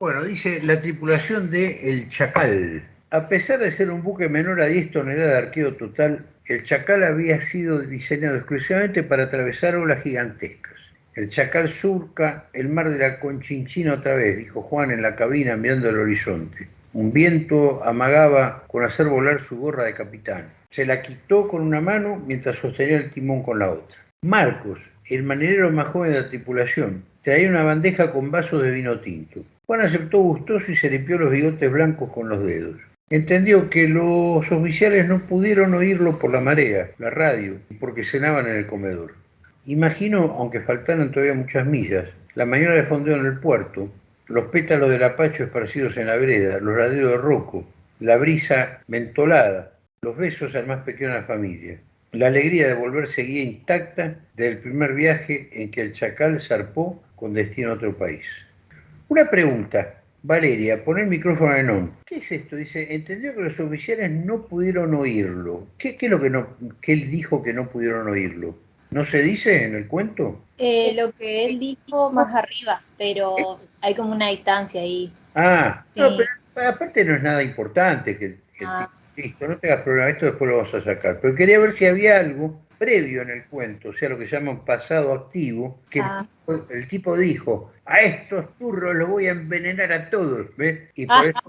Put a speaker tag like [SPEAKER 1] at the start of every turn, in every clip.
[SPEAKER 1] Bueno, dice la tripulación de El Chacal. A pesar de ser un buque menor a 10 toneladas de arqueo total, el Chacal había sido diseñado exclusivamente para atravesar olas gigantescas. El Chacal surca el mar de la Conchinchina otra vez, dijo Juan en la cabina mirando el horizonte. Un viento amagaba con hacer volar su gorra de capitán. Se la quitó con una mano mientras sostenía el timón con la otra. Marcos, el marinero más joven de la tripulación, traía una bandeja con vasos de vino tinto. Juan aceptó gustoso y se limpió los bigotes blancos con los dedos. Entendió que los oficiales no pudieron oírlo por la marea, la radio, porque cenaban en el comedor. Imaginó, aunque faltaran todavía muchas millas, la mañana de fondeo en el puerto, los pétalos del apacho esparcidos en la vereda, los ladridos de roco, la brisa mentolada, los besos al más pequeño de la familia, la alegría de volver seguía intacta del primer viaje en que el chacal zarpó con destino a otro país. Una pregunta, Valeria, pon el micrófono en on. ¿Qué es esto? Dice, entendió que los oficiales no pudieron oírlo. ¿Qué, es lo que, no, que él dijo que no pudieron oírlo? ¿No se dice en el cuento?
[SPEAKER 2] Eh, lo que él dijo más arriba, pero hay como una distancia ahí.
[SPEAKER 1] Ah, no, pero aparte no es nada importante que, ah. Listo, no tengas problema, esto después lo vamos a sacar. Pero quería ver si había algo previo en el cuento, o sea, lo que se llama pasado activo, que ah. el, tipo, dijo, a estos turros los voy a envenenar a todos, ¿ves? Y por eso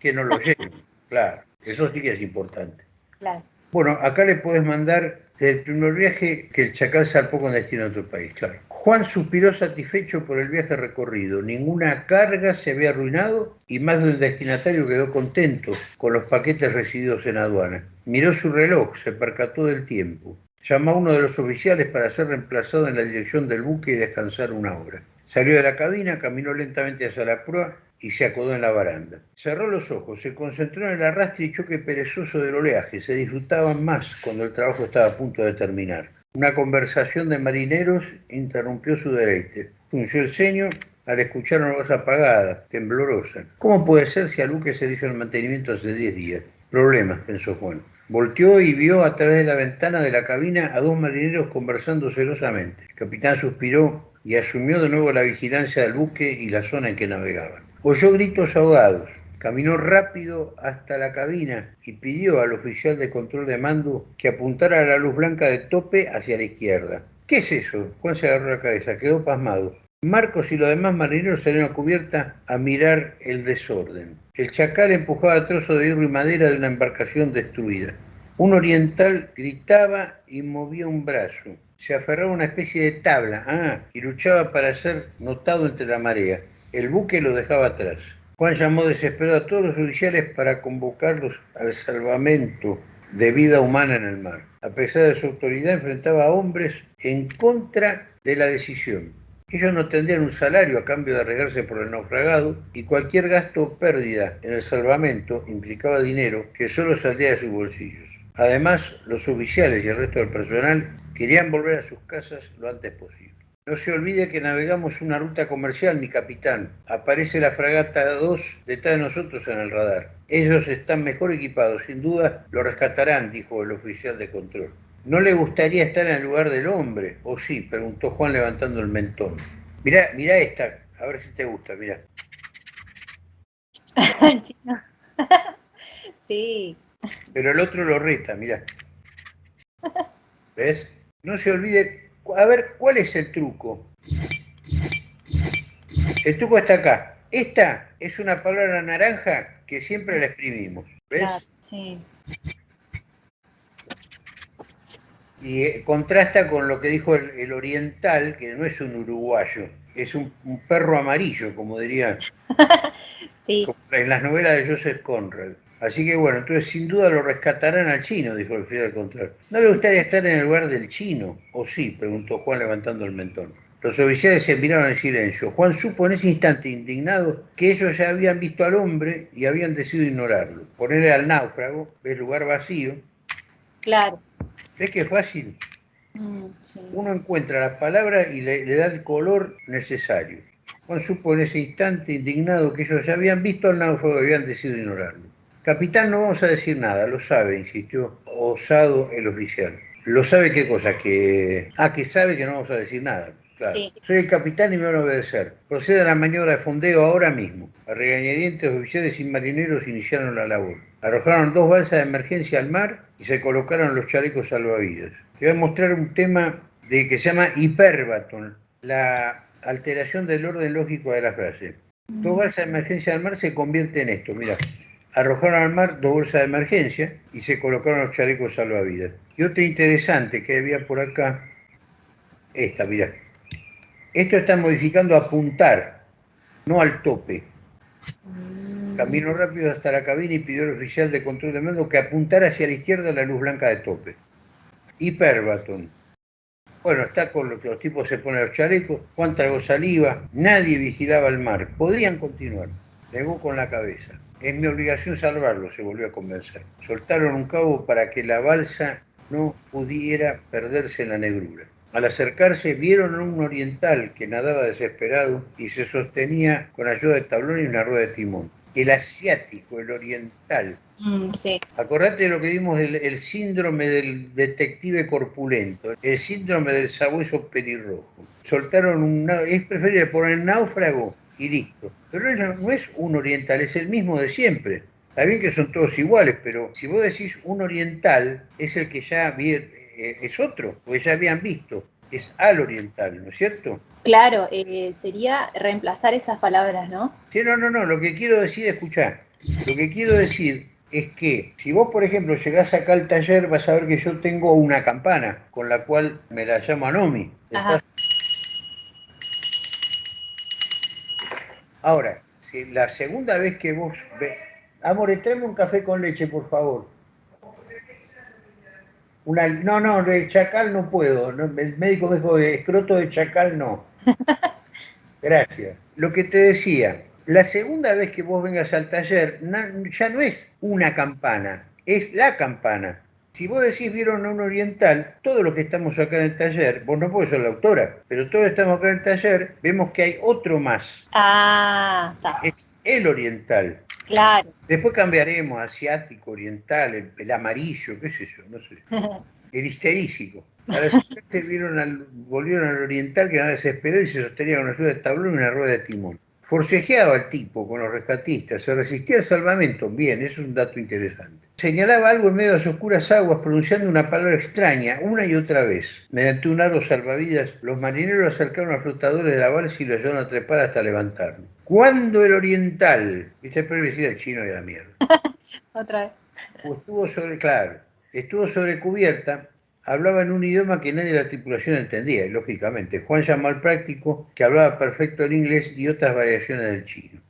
[SPEAKER 1] que no lo lleven. Claro, eso sí que es importante. Claro. Bueno, acá le puedes mandar del primer viaje que el chacal zarpó con destino a otro país, claro. Juan suspiró satisfecho por el viaje recorrido. Ninguna carga se había arruinado y más del destinatario quedó contento con los paquetes recibidos en aduana. Miró su reloj, se percató del tiempo. Llamó a uno de los oficiales para ser reemplazado en la dirección del buque y descansar una hora. Salió de la cabina, caminó lentamente hacia la proa y se acodó en la baranda. Cerró los ojos, se concentró en el arrastre y choque perezoso del oleaje. Se disfrutaban más cuando el trabajo estaba a punto de terminar. Una conversación de marineros interrumpió su deleite. Funció el ceño al escuchar una voz apagada, temblorosa. ¿Cómo puede ser si a Luque se dijo el mantenimiento hace diez días? Problemas, pensó Juan. Volteó y vio a través de la ventana de la cabina a dos marineros conversando celosamente. El capitán suspiró y asumió de nuevo la vigilancia del buque y la zona en que navegaban. Oyó gritos ahogados. Caminó rápido hasta la cabina y pidió al oficial de control de mando que apuntara la luz blanca de tope hacia la izquierda. ¿Qué es eso? Juan se agarró la cabeza, quedó pasmado. Marcos y los demás marineros salieron a cubierta a mirar el desorden. El chacal empujaba trozos de hierro y madera de una embarcación destruida. Un oriental gritaba y movía un brazo. Se aferraba a una especie de tabla ah, y luchaba para ser notado entre la marea. El buque lo dejaba atrás. Juan llamó desesperado a todos los oficiales para convocarlos al salvamento de vida humana en el mar. A pesar de su autoridad, enfrentaba a hombres en contra de la decisión. Ellos no tendrían un salario a cambio de arreglarse por el naufragado y cualquier gasto o pérdida en el salvamento implicaba dinero que solo saldría de sus bolsillos. Además, los oficiales y el resto del personal querían volver a sus casas lo antes posible. No se olvide que navegamos una ruta comercial, mi capitán. Aparece la fragata 2 detrás de nosotros en el radar. Ellos están mejor equipados, sin duda lo rescatarán, dijo el oficial de control. ¿No le gustaría estar en el lugar del hombre? ¿O sí? preguntó Juan levantando el mentón. Mirá, mirá esta, a ver si te gusta, mirá.
[SPEAKER 2] sí.
[SPEAKER 1] Pero el otro lo reta, mirá. ¿Ves? No se olvide a ver, ¿cuál es el truco? El truco está acá. Esta es una palabra naranja que siempre la exprimimos. ¿Ves? sí. Y eh, contrasta con lo que dijo el, oriental, que no es un uruguayo, es un, perro amarillo, como diría en las novelas de Joseph Conrad. Así que bueno, entonces sin duda lo rescatarán al chino, dijo el fiel contrario. ¿No le gustaría estar en el lugar del chino? ¿O sí? preguntó Juan levantando el mentón. Los oficiales se miraron en silencio. Juan supo en ese instante, indignado, que ellos ya habían visto al hombre y habían decidido ignorarlo. Ponerle al náufrago, el lugar vacío.
[SPEAKER 2] Claro.
[SPEAKER 1] ¿Ves que fácil? Mm, Uno encuentra la palabra y le, le da el color necesario. Juan supo en ese instante, indignado, que ellos ya habían visto al náufrago y habían decidido ignorarlo. Capitán, no vamos a decir nada, lo sabe, insistió, osado el oficial. ¿Lo sabe qué cosa? Que... Ah, que sabe que no vamos a decir nada. Soy el capitán y me van a obedecer. Procede a la maniobra de fondeo ahora mismo. A regañadientes, oficiales y marineros iniciaron la labor. Arrojaron dos balsas de emergencia al mar y se colocaron los chalecos salvavidas. Te voy a mostrar un tema de que se llama hiperbaton, la alteración del orden lógico de la frase. Dos balsas de emergencia al mar se convierte en esto, mira. Arrojaron al mar dos bolsas de emergencia y se colocaron los chalecos salvavidas. Y otra interesante que había por acá, esta, mira. Esto está modificando apuntar, no al tope. Mm. Caminó rápido hasta la cabina y pidió al oficial de control de mando que apuntara hacia la izquierda la luz blanca de tope. Hiperbaton. Bueno, está con lo que los tipos se ponen los chalecos, Juan tragó saliva, nadie vigilaba el mar. Podrían continuar. Negó con la cabeza. Es mi obligación salvarlo, se volvió a convencer. Soltaron un cabo para que la balsa no pudiera perderse en la negrura. Al acercarse vieron a un oriental que nadaba desesperado y se sostenía con ayuda de tablón y una rueda de timón. El asiático, el oriental. Mm, Acordate de lo que vimos, el, el, síndrome del detective corpulento, el síndrome del sabueso pelirrojo. Soltaron un... Es preferible poner náufrago y listo. Pero no es un oriental, es el mismo de siempre. Está bien que son todos iguales, pero si vos decís un oriental, es el que ya eh, es otro, porque ya habían visto, es al oriental, ¿no es cierto?
[SPEAKER 2] Claro, eh, sería reemplazar esas palabras, ¿no?
[SPEAKER 1] Sí, no, no, no, lo que quiero decir, escuchá, lo que quiero decir es que si vos, por ejemplo, llegás acá al taller, vas a ver que yo tengo una campana con la cual me la llamo Anomi. Ahora, si la segunda vez que vos... Ve... Amor, tráeme un café con leche, por favor. Una, no, no, de chacal no puedo. el médico me dijo de escroto de chacal no. Gracias. Lo que te decía, la segunda vez que vos vengas al taller ya no es una campana, es la campana. Si vos decís vieron a un oriental, todos los que estamos acá en el taller, vos no podés ser la autora, pero todos estamos acá en el taller, vemos que hay otro más.
[SPEAKER 2] Ah, está.
[SPEAKER 1] Es el oriental.
[SPEAKER 2] Claro.
[SPEAKER 1] Después cambiaremos asiático, oriental, el, amarillo, qué sé yo, no sé. El histerísico. A la vieron al, volvieron al oriental que nada desesperó y se sostenía con ayuda de tablón y una rueda de timón. Forcejeaba el tipo con los rescatistas, se resistía al salvamento, bien, eso es un dato interesante. Señalaba algo en medio de las oscuras aguas pronunciando una palabra extraña una y otra vez. Mediante un aro salvavidas, los marineros acercaron a los flotadores de la balsa y lo ayudaron a trepar hasta levantarlo. Cuando el oriental, viste, pero decir el chino de la mierda.
[SPEAKER 2] otra vez.
[SPEAKER 1] Estuvo sobre, claro, estuvo sobre cubierta, hablaba en un idioma que nadie de la tripulación entendía, lógicamente. Juan llamó al práctico, que hablaba perfecto el inglés y otras variaciones del chino.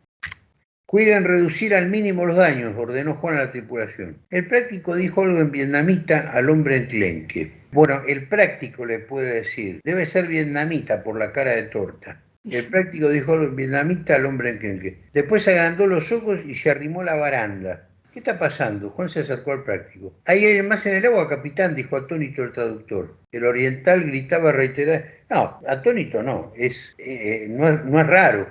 [SPEAKER 1] Cuiden reducir al mínimo los daños, ordenó Juan a la tripulación. El práctico dijo algo en vietnamita al hombre enclenque. Bueno, el práctico le puede decir, debe ser vietnamita por la cara de torta. El práctico dijo algo en vietnamita al hombre enclenque. Después agrandó los ojos y se arrimó la baranda. ¿Qué está pasando? Juan se acercó al práctico. ¿Hay alguien más en el agua, capitán? dijo atónito el traductor. El oriental gritaba reiterar. No, atónito no, es, eh, no, es, no es raro.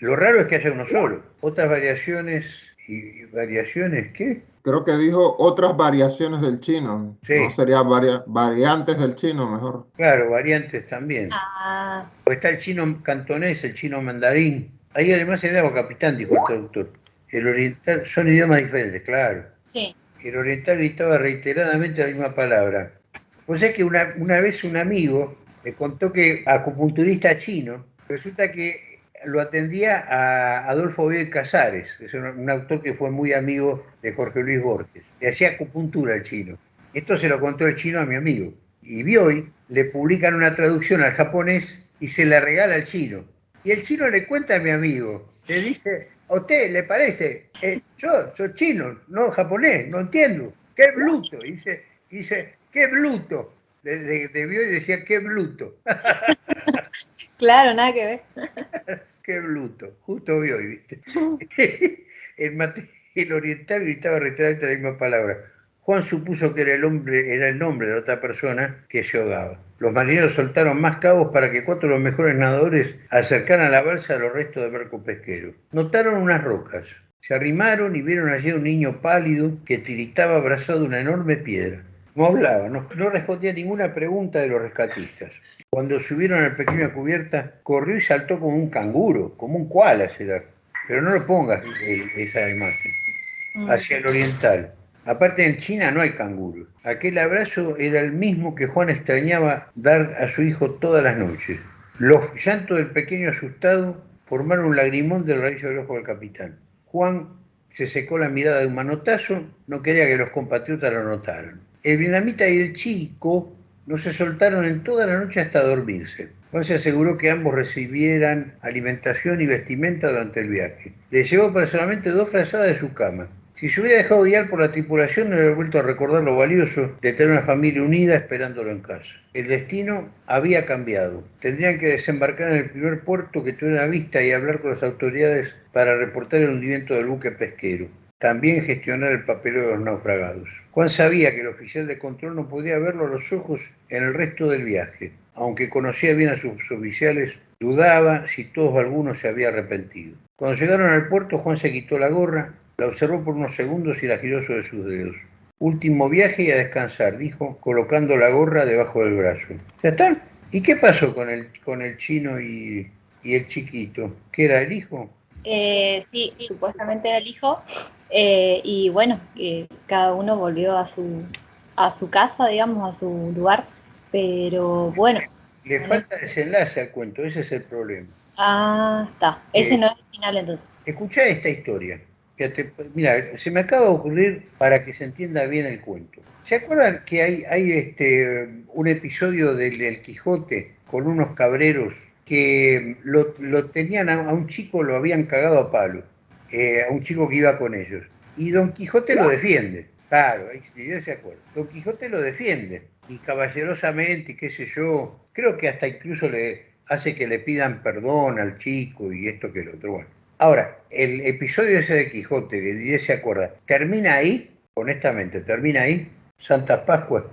[SPEAKER 1] Lo raro es que haya uno solo. Otras variaciones y variaciones, ¿qué?
[SPEAKER 3] Creo que dijo otras variaciones del chino. Sí. No sería variantes del chino mejor.
[SPEAKER 1] Claro, variantes también. Ah. está el chino cantonés, el chino mandarín. Ahí además el agua capitán, dijo el traductor. El oriental, son idiomas diferentes, claro.
[SPEAKER 2] Sí.
[SPEAKER 1] El oriental gritaba reiteradamente la misma palabra. O sea que una, una vez un amigo me contó que acupunturista chino, resulta que lo atendía a Adolfo B. Casares, que es un, autor que fue muy amigo de Jorge Luis Borges. Le hacía acupuntura al chino. Esto se lo contó el chino a mi amigo. Y hoy le publican una traducción al japonés y se la regala al chino. Y el chino le cuenta a mi amigo, le dice, ¿a usted le parece? Eh, yo soy chino, no japonés, no entiendo. ¡Qué bruto! dice, dice ¡qué bruto! Debió y decía, ¡qué bruto!
[SPEAKER 2] claro, nada que ver.
[SPEAKER 1] qué bruto, justo hoy, ¿viste? el, el oriental gritaba reiteradamente la misma palabra. Juan supuso que era el, hombre, era el nombre de otra persona que se ahogaba. Los marineros soltaron más cabos para que cuatro de los mejores nadadores acercaran a la balsa a los restos del barco pesquero. Notaron unas rocas. Se arrimaron y vieron allí un niño pálido que tiritaba abrazado de una enorme piedra. No hablaba, no, respondía a ninguna pregunta de los rescatistas. Cuando subieron al pequeño cubierta, corrió y saltó como un canguro, como un koala será. Pero no lo pongas eh, esa imagen. Mm. Hacia el oriental. Aparte en China no hay canguros. Aquel abrazo era el mismo que Juan extrañaba dar a su hijo todas las noches. Los llantos del pequeño asustado formaron un lagrimón del raíz del ojo del capitán. Juan se secó la mirada de un manotazo, no quería que los compatriotas lo notaran. El vietnamita y el chico no se soltaron en toda la noche hasta dormirse. Juan se aseguró que ambos recibieran alimentación y vestimenta durante el viaje. Le llevó personalmente dos frazadas de su cama. Si se hubiera dejado guiar por la tripulación, no hubiera vuelto a recordar lo valioso de tener una familia unida esperándolo en casa. El destino había cambiado. Tendrían que desembarcar en el primer puerto que tuviera vista y hablar con las autoridades para reportar el hundimiento del buque pesquero. También gestionar el papeleo de los naufragados. Juan sabía que el oficial de control no podía verlo a los ojos en el resto del viaje. Aunque conocía bien a sus oficiales, dudaba si todos o algunos se había arrepentido. Cuando llegaron al puerto, Juan se quitó la gorra, la observó por unos segundos y la giró sobre sus dedos. Último viaje y a descansar, dijo, colocando la gorra debajo del brazo. ¿Ya está? ¿Y qué pasó con el, con el chino y, el chiquito? ¿Qué era el hijo?
[SPEAKER 2] Eh, sí, supuestamente era el hijo. Eh, y bueno, cada uno volvió a su, a su casa, digamos, a su lugar. Pero bueno.
[SPEAKER 1] Le falta desenlace al cuento, ese es el problema.
[SPEAKER 2] Ah, está. Ese eh, no es el final entonces.
[SPEAKER 1] Escucha esta historia mira, se me acaba de ocurrir para que se entienda bien el cuento. ¿Se acuerdan que hay, este, un episodio del, Quijote con unos cabreros que lo, tenían a, un chico, lo habían cagado a palo, eh, a un chico que iba con ellos? Y Don Quijote lo defiende. Claro, se acuerda. Don Quijote lo defiende. Y caballerosamente, qué sé yo, creo que hasta incluso le hace que le pidan perdón al chico y esto que el otro. Bueno, Ahora, el episodio ese de Quijote, que Didier se acuerda, ¿termina ahí? Honestamente, ¿termina ahí? Santa Pascua.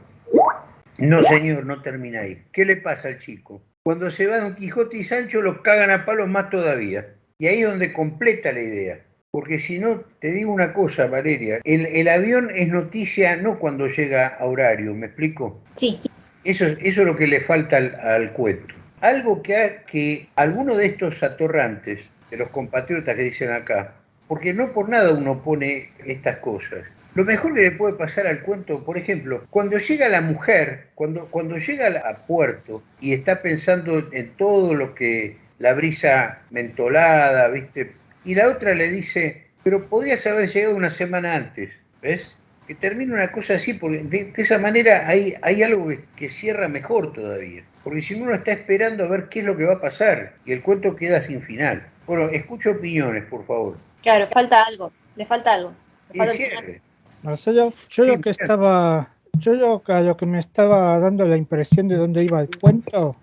[SPEAKER 1] No, señor, no termina ahí. ¿Qué le pasa al chico? Cuando se va Don Quijote y Sancho los cagan a palos más todavía. Y ahí es donde completa la idea. Porque si no, te digo una cosa, Valeria, el, avión es noticia no cuando llega a horario, ¿me explico?
[SPEAKER 2] Sí.
[SPEAKER 1] Eso, eso es lo que le falta al, cuento. Algo que, que alguno de estos atorrantes de los compatriotas que dicen acá, porque no por nada uno pone estas cosas. Lo mejor que le puede pasar al cuento, por ejemplo, cuando llega la mujer, cuando, cuando llega a puerto y está pensando en todo lo que la brisa mentolada, ¿viste? Y la otra le dice, pero podrías haber llegado una semana antes, ¿ves? Que termina una cosa así, porque de, esa manera hay, hay algo que, que, cierra mejor todavía. Porque si uno está esperando a ver qué es lo que va a pasar y el cuento queda sin final. Bueno, escucho opiniones, por favor.
[SPEAKER 2] Claro, falta algo, le falta algo.
[SPEAKER 4] Marcelo, yo lo que estaba, yo lo, lo que me estaba dando la impresión de dónde iba el cuento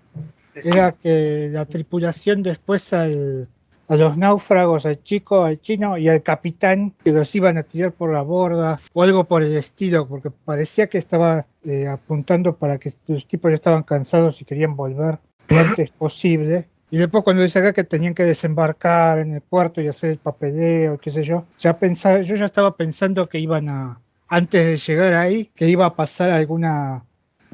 [SPEAKER 4] era que la tripulación después al, a los náufragos, al chico, al chino y al capitán que los iban a tirar por la borda o algo por el estilo, porque parecía que estaba eh, apuntando para que los tipos ya estaban cansados y querían volver lo antes posible. Y después cuando dice acá que tenían que desembarcar en el puerto y hacer el papeleo, qué sé yo, ya pensaba, yo ya estaba pensando que iban a, antes de llegar ahí, que iba a pasar alguna,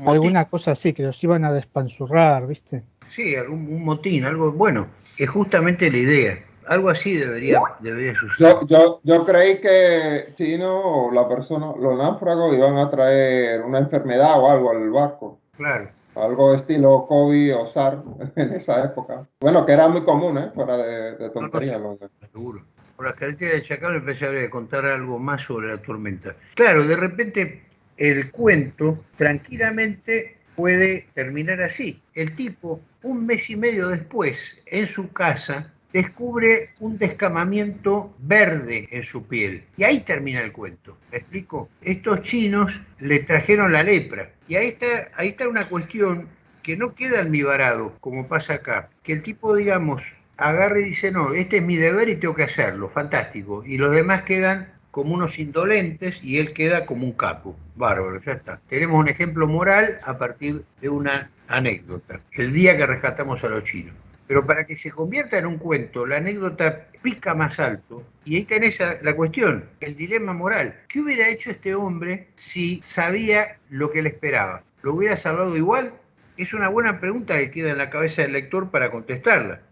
[SPEAKER 4] alguna cosa así, que los iban a despanzurrar, ¿viste?
[SPEAKER 1] Sí, algún un motín, algo bueno, es justamente la idea. Algo así debería, debería suceder.
[SPEAKER 3] Yo, yo, yo creí que Chino o la persona, los náufragos iban a traer una enfermedad o algo al barco.
[SPEAKER 1] Claro
[SPEAKER 3] algo estilo COVID o SAR en esa época. Bueno, que era muy común, ¿eh? Fuera de, tontería.
[SPEAKER 1] seguro. Por las características de Chacal empecé a contar algo más sobre la tormenta. Claro, de repente el cuento tranquilamente puede terminar así. El tipo, un mes y medio después, en su casa, descubre un descamamiento verde en su piel. Y ahí termina el cuento. ¿Me explico? Estos chinos le trajeron la lepra. Y ahí está, ahí está una cuestión que no queda almibarado, como pasa acá. Que el tipo, digamos, agarre y dice, no, este es mi deber y tengo que hacerlo. Fantástico. Y los demás quedan como unos indolentes y él queda como un capo. Bárbaro, ya está. Tenemos un ejemplo moral a partir de una anécdota. El día que rescatamos a los chinos. Pero para que se convierta en un cuento, la anécdota pica más alto. Y ahí tenés la cuestión, el dilema moral. ¿Qué hubiera hecho este hombre si sabía lo que le esperaba? ¿Lo hubiera salvado igual? Es una buena pregunta que queda en la cabeza del lector para contestarla.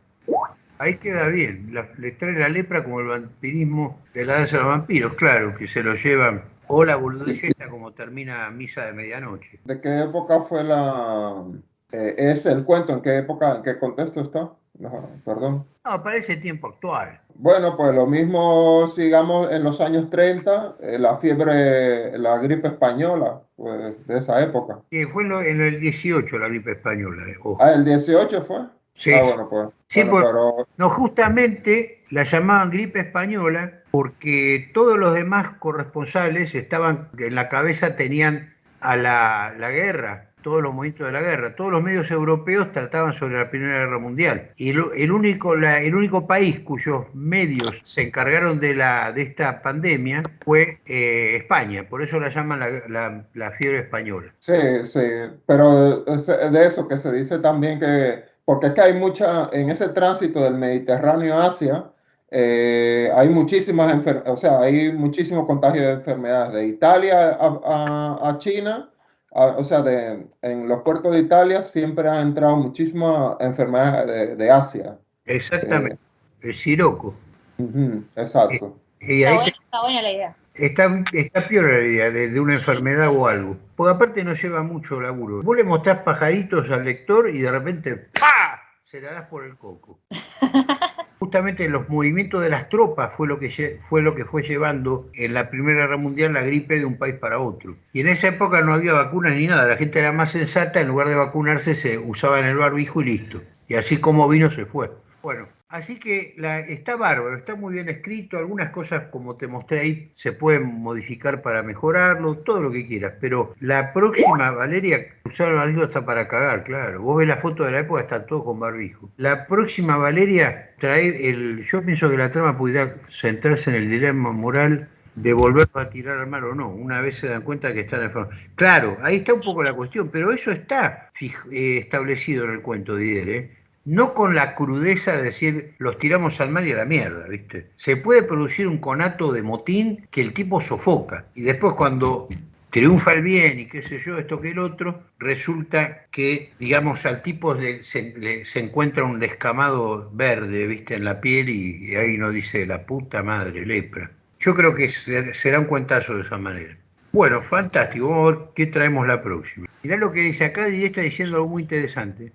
[SPEAKER 1] Ahí queda bien. le trae la lepra como el vampirismo de la danza de los vampiros, claro, que se lo llevan. O la boludez como termina Misa de Medianoche.
[SPEAKER 3] ¿De qué época fue la... Eh, es el cuento? ¿En qué época, en qué contexto está? No, perdón.
[SPEAKER 1] No, parece tiempo actual.
[SPEAKER 3] Bueno, pues lo mismo, sigamos en los años 30, eh, la fiebre, la gripe española, pues de esa época.
[SPEAKER 1] Sí, fue en, el 18 la gripe española.
[SPEAKER 3] Eh, ah, el 18 fue.
[SPEAKER 1] Sí, ah, bueno, pues. Sí, no, justamente la llamaban gripe española porque todos los demás corresponsales estaban, en la cabeza tenían a la, la guerra, todos los movimientos de la guerra. Todos los medios europeos trataban sobre la Primera Guerra Mundial. Y el, único, el único país cuyos medios se encargaron de, la, de esta pandemia fue eh, España. Por eso la llaman la, la fiebre española.
[SPEAKER 3] Sí, sí. Pero de eso que se dice también que porque es que hay mucha, en ese tránsito del Mediterráneo a Asia, eh, hay muchísimas o sea, hay muchísimos contagios de enfermedades de Italia a, China, o sea, de, en los puertos de Italia siempre han entrado muchísimas enfermedades de, Asia.
[SPEAKER 1] Exactamente, el siroco.
[SPEAKER 3] exacto.
[SPEAKER 2] está, buena, la idea.
[SPEAKER 1] Está, está peor la idea de, una enfermedad o algo. Porque aparte no lleva mucho laburo. Vos le mostrás pajaritos al lector y de repente ¡pa! se la das por el coco. Justamente los movimientos de las tropas fue lo, que, fue lo que fue llevando en la Primera Guerra Mundial la gripe de un país para otro. Y en esa época no había vacunas ni nada, la gente era más sensata, en lugar de vacunarse se usaba en el barbijo y listo. Y así como vino se fue. Bueno, Así que la, está bárbaro, está muy bien escrito, algunas cosas como te mostré ahí se pueden modificar para mejorarlo, todo lo que quieras, pero la próxima, Valeria, usar el barbijo está para cagar, claro, vos ves la foto de la época, está todo con barbijo. La próxima, Valeria, trae el, yo pienso que la trama pudiera centrarse en el dilema moral de volver a tirar al mar o no, una vez se dan cuenta que están enfermos. Claro, ahí está un poco la cuestión, pero eso está eh, establecido en el cuento de Dider, ¿eh? No con la crudeza de decir los tiramos al mar y a la mierda, ¿viste? Se puede producir un conato de motín que el tipo sofoca y después cuando triunfa el bien y qué sé yo, esto que el otro, resulta que, digamos, al tipo se, encuentra un descamado verde, ¿viste? En la piel y, ahí no dice la puta madre, lepra. Yo creo que será un cuentazo de esa manera. Bueno, fantástico. Vamos a ver qué traemos la próxima. Mirá lo que dice acá, y está diciendo algo muy interesante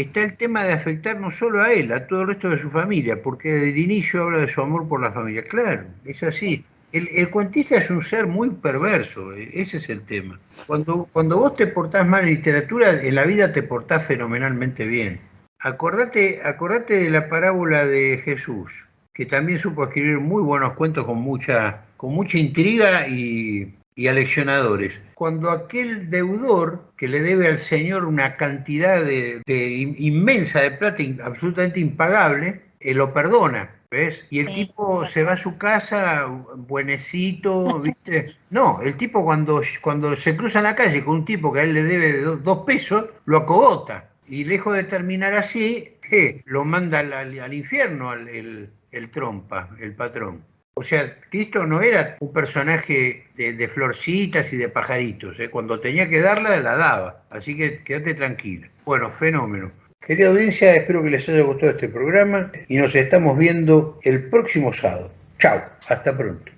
[SPEAKER 1] está el tema de afectar no solo a él, a todo el resto de su familia, porque desde el inicio habla de su amor por la familia. Claro, es así. El, cuentista es un ser muy perverso, e, ese es el tema. Cuando, cuando vos te portás mal en literatura, en la vida te portás fenomenalmente bien. Acordate, acordate de la parábola de Jesús, que también supo escribir muy buenos cuentos con mucha, con mucha intriga y, y aleccionadores. Cuando aquel deudor que le debe al Señor una cantidad de, inmensa de plata absolutamente impagable, eh, lo perdona. ¿Ves? Y el tipo se va a su casa, buenecito, ¿viste? No, el tipo cuando, cuando se cruza en la calle con un tipo que a él le debe dos, pesos, lo acogota. Y lejos de terminar así, lo manda al, infierno el, el trompa, el patrón. O sea, Cristo no era un personaje de, florcitas y de pajaritos. ¿eh? Cuando tenía que darla, la daba. Así que quédate tranquila. Bueno, fenómeno. Querida audiencia, espero que les haya gustado este programa y nos estamos viendo el próximo sábado. Chao, hasta pronto.